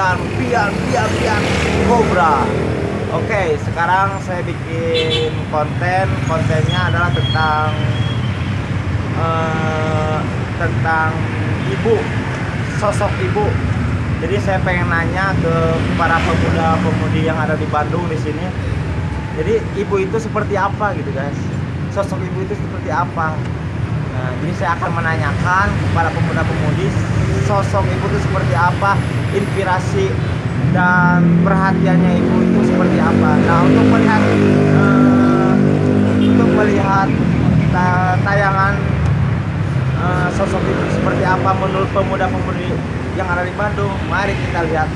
channel Pian Pian Pian Cobra Oke sekarang saya bikin konten. Kontennya adalah tentang uh, tentang ibu sosok ibu. Jadi saya pengen nanya ke para pemuda-pemudi yang ada di Bandung di sini. Jadi ibu itu seperti apa gitu guys? Sosok ibu itu seperti apa Nah, jadi saya akan menanyakan kepada pemuda-pemudi sosok ibu itu seperti apa, inspirasi dan perhatiannya ibu itu seperti apa. Nah, untuk melihat uh, untuk melihat tayangan uh, sosok ibu seperti apa menurut pemuda-pemudi yang ada di Bandung, mari kita lihat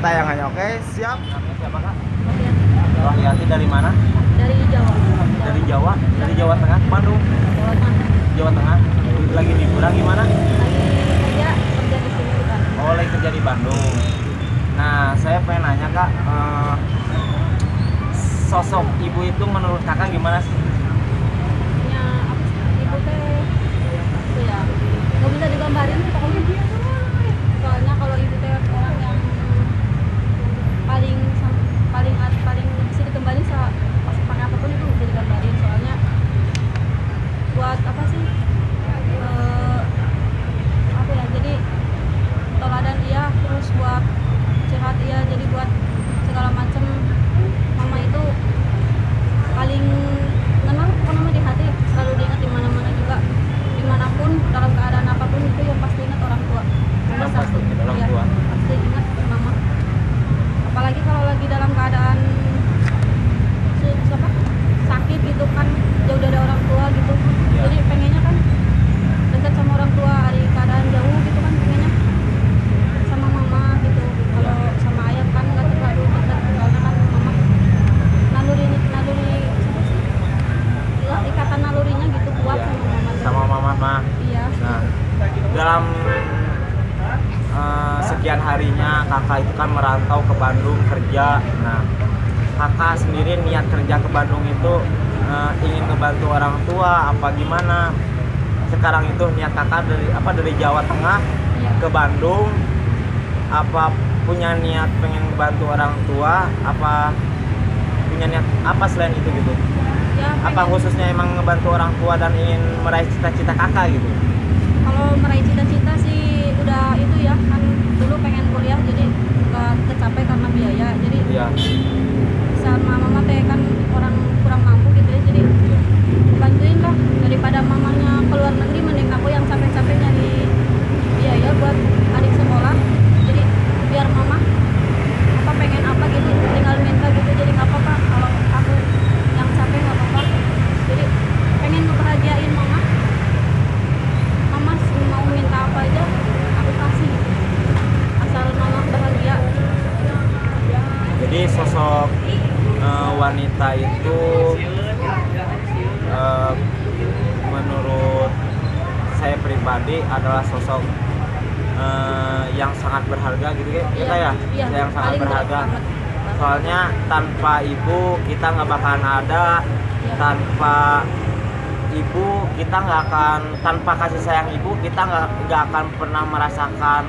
tayangannya. Oke, siap? Namanya siapa kak? Rohyati dari mana? Dari Jawa. Dari Jawa? Dari Jawa Tengah, Bandung. Jawa Tengah. Lagi liburan gimana? Lagi kerja kerja di sini bukan? Oh lagi kerja di Bandung. Nah saya pengen nanya kak, eh, sosok ibu itu menurut kakak gimana sih? Ya? Ibu teh itu ya nggak bisa digambarin sih pokoknya dia soalnya kalau ibu teh orang yang paling paling paling bisa digambarin pas pakai apa pun itu bisa digambarin soalnya buat apa sih uh, apa ya jadi teladan dia terus buat curhat dia jadi buat segala macam mama itu paling kenal pokoknya di hati selalu diingat di mana-mana juga di mana pun dalam keadaan apa pun itu yang pasti ingat orang tua yang pasti ingat orang ya, tua pasti ingat mama apalagi kalau lagi dalam keadaan siapa sakit gitu kan jauh dari orang tua gitu ya. jadi pengennya kan dekat sama orang tua hari keadaan jauh gitu kan pengennya sama mama gitu kalau ya. sama ayah kan nggak terlalu dekat soalnya kan mama naluri naluri siapa sih ikatan nalurinya gitu kuat ya. sama mama sama mama mah iya nah dalam uh, sekian harinya kakak itu kan merantau ke Bandung kerja. Nah kakak sendiri niat kerja ke Bandung itu uh, ingin ngebantu orang tua apa gimana? Sekarang itu niat kakak dari apa dari Jawa Tengah iya. ke Bandung. Apa punya niat pengen bantu orang tua? Apa punya niat apa selain itu gitu? Ya, apa khususnya emang ngebantu orang tua dan ingin meraih cita-cita kakak gitu kalau meraih cita-cita sih udah itu ya kan dulu pengen kuliah jadi nggak tercapai karena biaya jadi iya. sama mama teh kan orang kurang mampu gitu ya jadi bantuin lah daripada mamanya keluar negeri mending aku yang capek-capek nyari biaya buat adik sekolah jadi biar mama apa pengen apa gitu tinggal minta gitu jadi nggak apa-apa kalau aku yang capek nggak apa-apa jadi pengen ngebahagiain mama mama mau minta apa aja aku kasih asal mama bahagia jadi sosok uh, wanita itu uh, menurut saya pribadi adalah sosok uh, yang sangat berharga gitu ya kita ya iya, yang sangat berharga banget. soalnya tanpa ibu kita nggak bakalan ada Iya. tanpa ibu kita nggak akan tanpa kasih sayang ibu kita nggak nggak akan pernah merasakan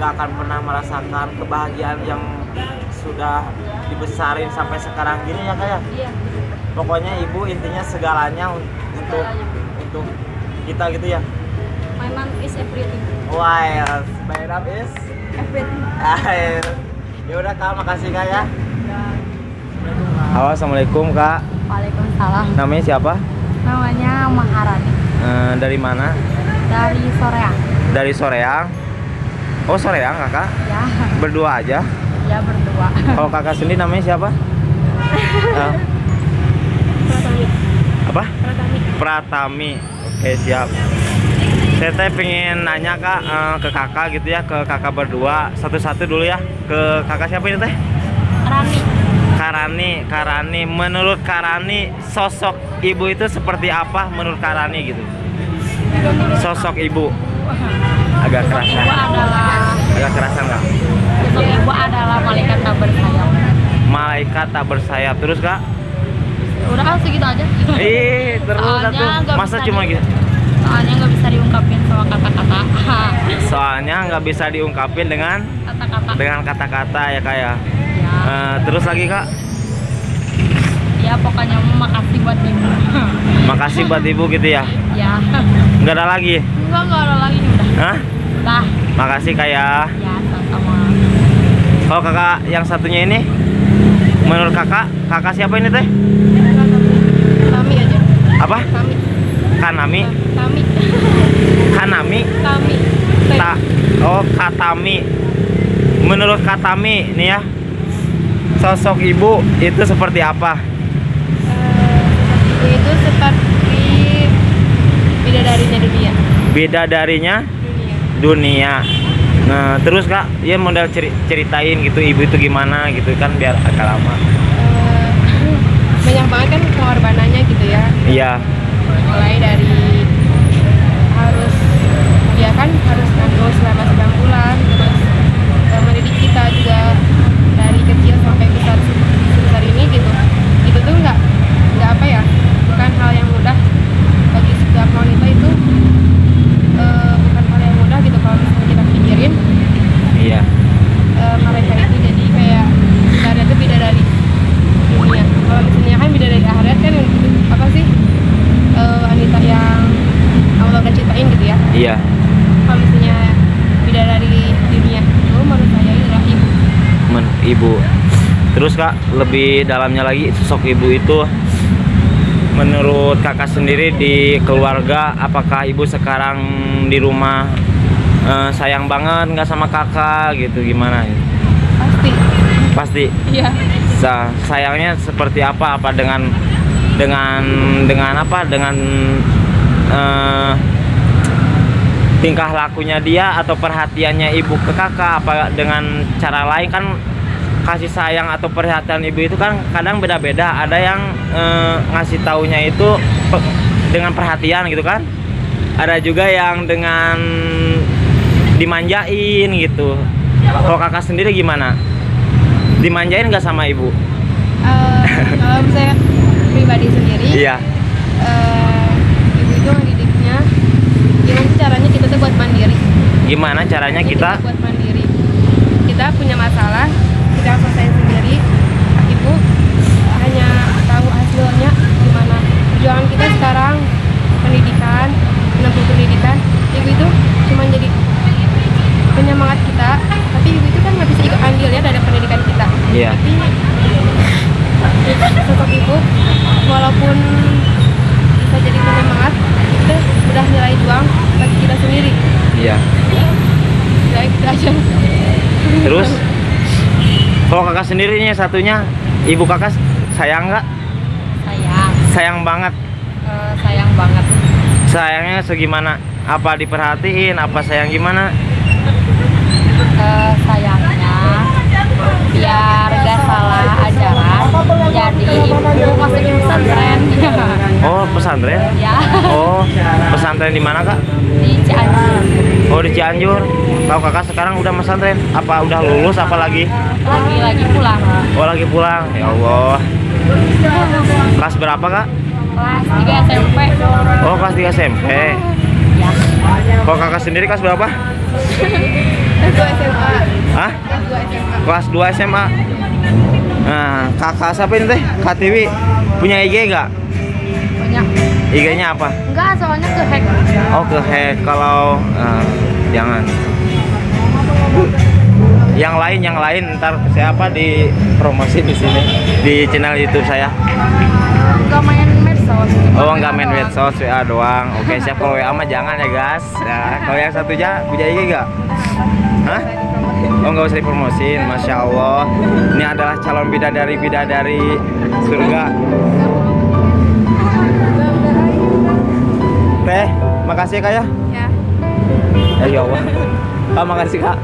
nggak akan pernah merasakan kebahagiaan yang sudah dibesarin sampai sekarang gini ya kayak iya. Pokoknya ibu intinya segalanya un- untuk Segalanya. untuk kita gitu ya? My mom is everything. Wild my love is everything. air. Ya udah kak makasih kak ya. Halo assalamualaikum kak. Waalaikumsalam. Namanya siapa? Namanya Maharani. Eh, dari mana? Dari Soreang. Dari Soreang. Oh Soreang kakak? Ya berdua aja ya berdua. Kalau kakak sendiri namanya siapa? Eh, Pratami. Apa? Pratami. Pratami. Oke siap. Saya teh pengen nanya kak eh, ke kakak gitu ya ke kakak berdua. Satu-satu dulu ya. Ke kakak siapa ini teh? Rani Karani Karani. Menurut Karani sosok ibu itu seperti apa menurut Karani gitu? Sosok ibu. Agak kerasa ibu adalah agak kerasa nggak? Sosok ibu adalah malaikat tak bersayap. Malaikat tak bersayap. Terus kak? Udah kan segitu aja. Ih terus Soalnya satu. nggak masa cuma gitu? Soalnya nggak bisa diungkapin sama kata-kata. Soalnya nggak bisa diungkapin dengan kata-kata. dengan kata-kata ya kak ya. ya Eh, terus lagi kak, ya pokoknya makasih buat ibu. Makasih buat ibu gitu ya. ya Nggak ada lagi. enggak enggak ada lagi udah. Hah? udah Makasih kak ya. ya Kalau kakak yang satunya ini, menurut kakak, kakak siapa ini teh? kami aja. Apa? Kanami, kami. Kanami, kami. Ta, oh Katami. Menurut Katami nih ya, sosok ibu itu seperti apa? Eh, itu seperti bidadarinya dunia. Beda darinya dunia. Nah, terus kak, ya model ceri- ceritain gitu ibu itu gimana gitu kan biar agak lama. Eh, banyak banget kan pengorbanannya gitu ya Iya, mulai dari harus ya kan harus nganggur selama 9 bulan terus eh, mendidik kita juga dari kecil sampai besar sebesar ini gitu itu tuh nggak nggak apa ya bukan hal yang mudah bagi setiap wanita itu eh, bukan hal yang mudah gitu kalau misalnya kita pikirin iya, eh, mereka itu jadi kayak kita itu beda dari dunia kalau misalnya kan beda dari akhirat kan itu apa sih eh, wanita yang Allah udah ciptain gitu ya iya. kalau misalnya beda dari dunia itu menurut saya adalah ibu Men, ibu. Terus kak, lebih dalamnya lagi sosok ibu itu menurut kakak sendiri di keluarga, apakah ibu sekarang di rumah eh, sayang banget nggak sama kakak gitu gimana? pasti Pasti iya sa- sayangnya seperti apa? Apa dengan dengan dengan apa? Dengan eh, tingkah lakunya dia atau perhatiannya ibu ke kakak apa dengan cara lain kan kasih sayang atau perhatian ibu itu kan kadang beda-beda. Ada yang eh, ngasih taunya itu pe- dengan perhatian gitu kan. Ada juga yang dengan dimanjain gitu. Kalau kakak sendiri gimana? Dimanjain nggak sama ibu? Eh, kalau saya pribadi sendiri iya. eh, ibu itu ngedidiknya gimana caranya kita tuh buat mandiri? Gimana caranya Jadi kita buat mandiri. Kita punya masalah kita harus selesaiin sendiri. Ibu hanya tahu hasilnya gimana. Perjuangan kita sekarang pendidikan menempuh pendidikan ibu itu cuma jadi penyemangat kita. Tapi ibu itu kan nggak bisa ikut andil ya dari pendidikan kita. Iya. tapi sosok ibu walaupun bisa jadi penyemangat itu udah nilai juang bagi kita sendiri. Iya. Baik gitu aja terus kalau kakak sendiri nih satunya ibu kakak sayang nggak? Sayang. Sayang banget. Eh, sayang banget. Sayangnya segimana? Apa diperhatiin? Apa sayang gimana? Eh, sayangnya biar gak salah ajaran jadi ibu masukin pesantren oh pesantren? Ya. Oh pesantren di mana kak? Di Cianjur. Oh di Cianjur. Tahu kakak sekarang udah pesantren? Apa udah lulus apa lagi? Lagi lagi pulang. Oh lagi pulang. Ya Allah. Kelas berapa kak? Kelas 3 SMP oh kelas 3 SMP ya. Kalau kakak sendiri kelas berapa? Kelas 2 SMA Hah? kelas 2 SMA kelas 2 SMA nah kakak siapa ini teh? Kak Tiwi. Punya IG nggak IG nya apa? Enggak soalnya ke hack. Oh ke hack. Kalau eh, jangan. Yang lain yang lain ntar siapa di promosi di sini di channel YouTube saya? Enggak main medsos oh nggak main medsos WA doang. Oke siap kalau WA mah jangan ya guys. Ya kalau yang satunya punya IG nggak Hah? Oh nggak usah dipromosin, masya Allah. Ini adalah calon bidadari bidadari surga. Teh, makasih ya kak ya. ya Ya ya Allah. Ah, makasih kak.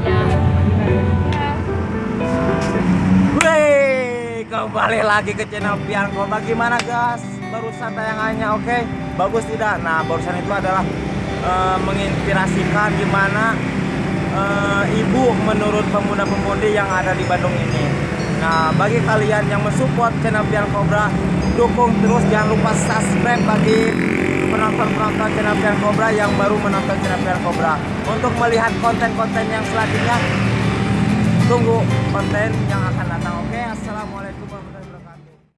Wey, kembali lagi ke channel Pianko. Bagaimana guys? Barusan tayangannya oke? Bagus tidak? Nah, barusan itu adalah eh, menginspirasikan gimana eh, ibu menurut pemuda-pemudi yang ada di Bandung ini. Nah, bagi kalian yang mensupport channel Pian Cobra, dukung terus jangan lupa subscribe bagi penonton-penonton channel Pian Cobra yang baru menonton channel Pian Cobra. Untuk melihat konten-konten yang selanjutnya, tunggu konten yang akan datang. Oke, assalamualaikum.